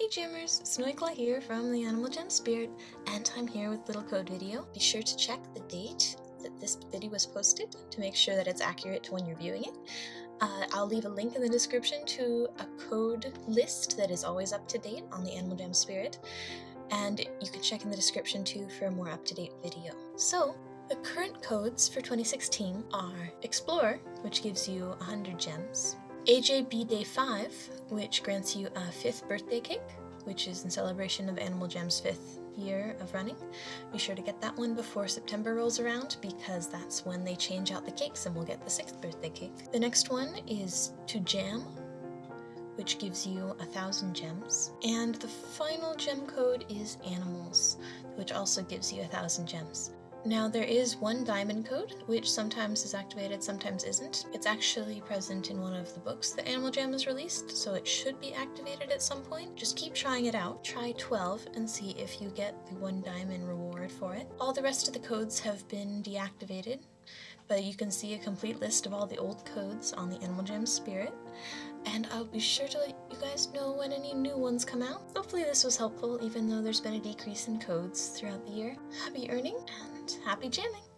Hey Jammers, Snowyclaw here from the Animal Jam Spirit, and I'm here with little code video. Be sure to check the date that this video was posted to make sure that it's accurate to when you're viewing it. Uh, I'll leave a link in the description to a code list that is always up to date on the Animal Jam Spirit, and you can check in the description too for a more up-to-date video. So, the current codes for 2016 are Explore, which gives you 100 gems, AJB Day 5, which grants you a 5th birthday cake, which is in celebration of Animal Jam's 5th year of running. Be sure to get that one before September rolls around because that's when they change out the cakes and we'll get the 6th birthday cake. The next one is To Jam, which gives you a thousand gems. And the final gem code is Animals, which also gives you a thousand gems. Now there is one diamond code, which sometimes is activated, sometimes isn't. It's actually present in one of the books that Animal Jam has released, so it should be activated at some point. Just keep trying it out. Try 12 and see if you get the one diamond reward for it. All the rest of the codes have been deactivated, but you can see a complete list of all the old codes on the Animal Jam Spirit, and I'll be sure to let you guys know when any new ones come out. Hopefully this was helpful, even though there's been a decrease in codes throughout the year. Happy earning, happy jamming!